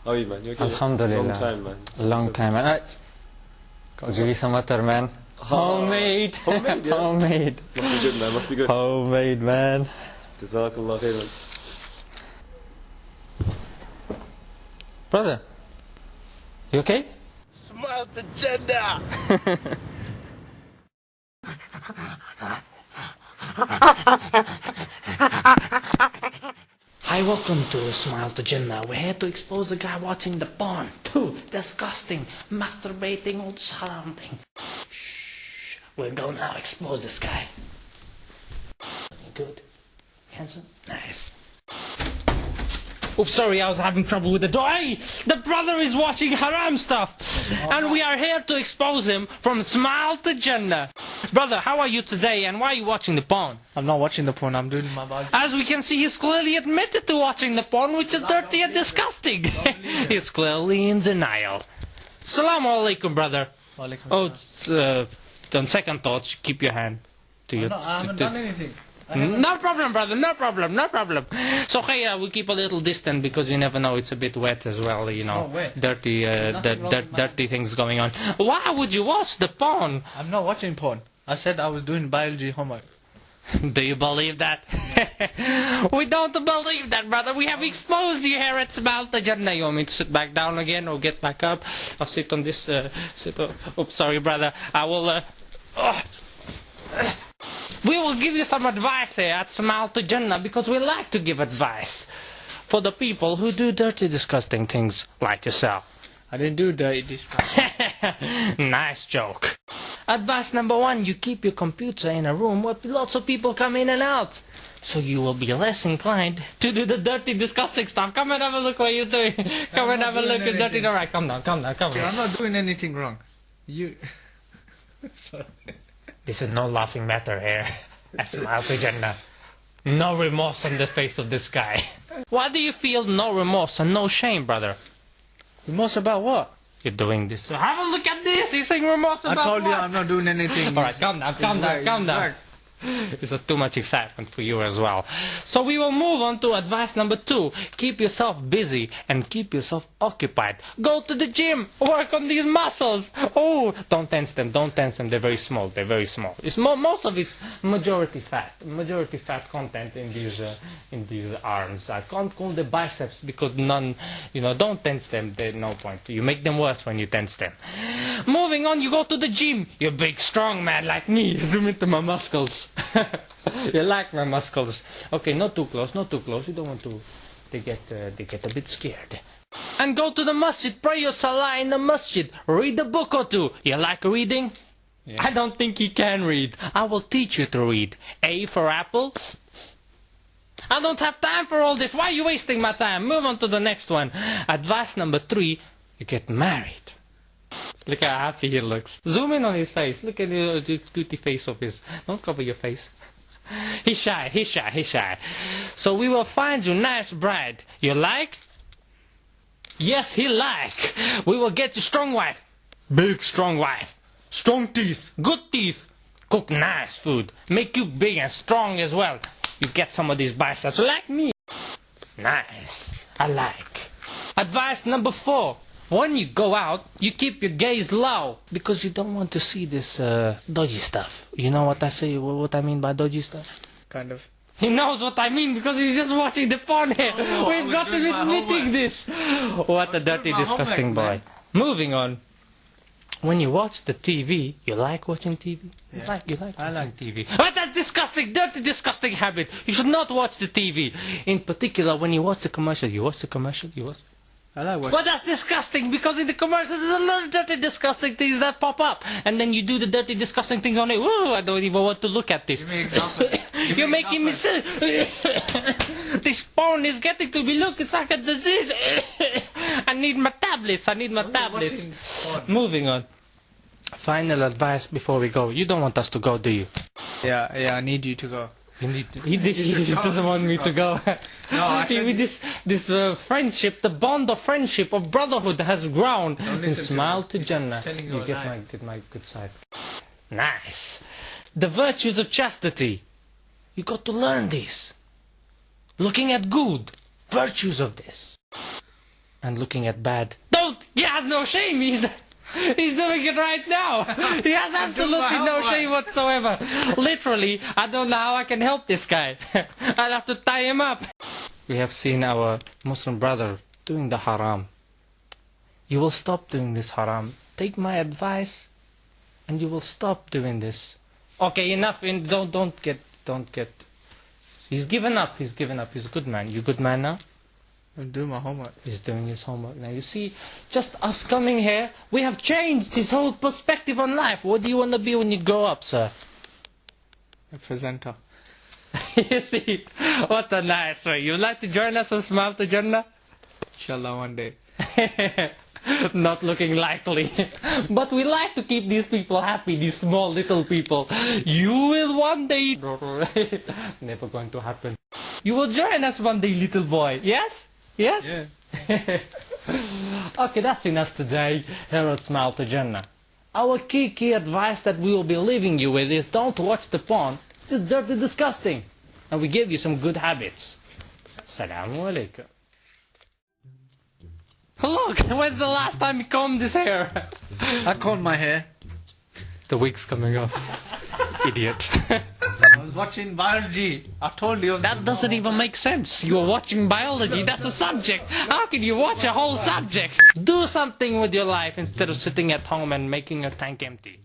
Oh, How are you, man? You okay? Alhamdulillah. Long time, man. Long time, man. Alright. Gotta give you some water, man. Homemade. Homemade, yeah. Homemade. Must be good, man. Must be good. Homemade, man. Jazakallah khairan. Brother, you okay? Smile to Jannah. Hi, welcome to Smile to Jannah. We're here to expose a guy watching the porn. Pooh, disgusting, masturbating, all thing. Shh. We're going to now expose this guy. Good. Handsome? Nice. Oops, sorry, I was having trouble with the door. Hey, the brother is watching haram stuff. And we are here to expose him from Smile to Jannah. Brother, how are you today and why are you watching the porn? I'm not watching the porn, I'm doing my body. As we can see, he's clearly admitted to watching the porn, which is dirty and disgusting. he's clearly in denial. Salaam alaikum, brother. Oh, uh, on second thoughts, keep your hand to your. No, I haven't done anything. No problem, brother. No problem. No problem. So, okay, uh, we keep a little distant because you never know. It's a bit wet as well. You know, Oh, wet. dirty, uh, Nothing dirt, wrong dirt, with mine. dirty things going on. Why would you watch the porn? I'm not watching porn. I said I was doing biology homework. Do you believe that? we don't believe that, brother. We have exposed you here at Smile to Jannah. You want me to sit back down again or get back up? I'll sit on this. Uh, sit. On, oops, sorry, brother. I will. Uh, oh. We will give you some advice here at Smile to Jannah because we like to give advice for the people who do dirty, disgusting things like yourself. I didn't do dirty disgusting. nice joke. Advice number one you keep your computer in a room where lots of people come in and out. So you will be less inclined to do the dirty, disgusting stuff. Come and have a look what you're doing. Come and have a look at dirty. anything. Alright, come down, come down, come down. I'm not doing anything wrong. You. Sorry. This is no laughing matter here. That's my Jannah. No remorse on the face of this guy. Why do you feel no remorse and no shame, brother? Remorse about what? You're doing this. Have a look at this. He's saying remorse I about told you? I'm not doing anything. All right, calm down, calm down, calm down. It's too much excitement for you as well. So we will move on to advice number two. Keep yourself busy and keep yourself occupied. Go to the gym. Work on these muscles. Oh, don't tense them. Don't tense them. They're very small. They're very small. It's mo- most of it's majority fat. Majority fat content in these uh, in these arms. I can't call the biceps because none. You know, don't tense them. There's no point. You make them worse when you tense them. Moving on, you go to the gym. You're big, strong man like me. Zoom into my muscles. you like my muscles. Okay, not too close, not too close. You don't want to. They get uh, they get a bit scared. And go to the masjid, pray your salah in the masjid. Read a book or two. You like reading? I don't think you can read. I will teach you to read. A for apple. I don't have time for all this. Why are you wasting my time? Move on to the next one. Advice number three, you get married. Look how happy he looks. Zoom in on his face. Look at the uh, cutie face of his. Don't cover your face. He's shy, he's shy, he's shy. So we will find you nice bride. You like? Yes, he like. We will get you strong wife. Big strong wife. Strong teeth. Good teeth. Cook nice food. Make you big and strong as well. You get some of these biceps like me. Nice. I like. Advice number four. When you go out, you keep your gaze low because you don't want to see this uh, dodgy stuff. You know what I say? What what I mean by dodgy stuff? Kind of. He knows what I mean because he's just watching the porn here. We've got him doing my admitting this. What a dirty, doing my disgusting boy. homework, Moving on. When you watch the TV, you like watching TV? You like, you like I like TV. What a disgusting, dirty, disgusting habit. You should not watch the TV. In particular, when you watch the commercial, you watch the commercial, you watch I like what. Well, that's disgusting because in the commercials there's a lot of dirty, disgusting things that pop up, and then you do the dirty, disgusting thing on it. Whoa, I don't even want to look at this. Give me example. Give You're me making me sick. this phone is getting to me. Look, it's like a disease. I need my tablets. I need my tablets. Moving on. Final advice before we go. You don't want us to go, do you? Yeah, yeah, I need you to go. You need to, he, he doesn't want me to go. No, See, with this this uh, friendship, the bond of friendship of brotherhood has grown. And listen to smile to Jannah. you You get my get my good side. Nice. The virtues of chastity. You got to learn this. Looking at good virtues of this. and looking at bad. Don't! He has no shame! He's, he's doing it right now! He has absolutely no shame whatsoever! Literally, I don't know how I can help this guy. I'll have to tie him up. We have seen our Muslim brother doing the haram. You will stop doing this haram. Take my advice and you will stop doing this. Okay, enough. Don't don't get don't get. He's given up. He's given up. He's a good man. You good man now? I'm doing my homework. He's doing his homework now. You see, just us coming here, we have changed his whole perspective on life. What do you want to be when you grow up, sir? A presenter. you see, what a nice way. You'd like to join us on Smile to Jannah? Inshallah one day. Not looking likely. but we like to keep these people happy, these small little people. You will one day. Never going to happen. You will join us one day, little boy. Yes? Yes? Yeah. Okay, that's enough today. Here at Smile to Jannah. Our key, key advice that we will be leaving you with is don't watch the porn. It's dirty, disgusting. And we give you some good habits. Assalamu alaikum. Look, when's the last time you combed this hair? I combed my hair. The wig's coming off. Idiot. I was watching biology. I told you. That doesn't even make sense. You're watching biology, that's a subject. How can you watch a whole subject? Do something with your life instead of sitting at home and making your tank empty.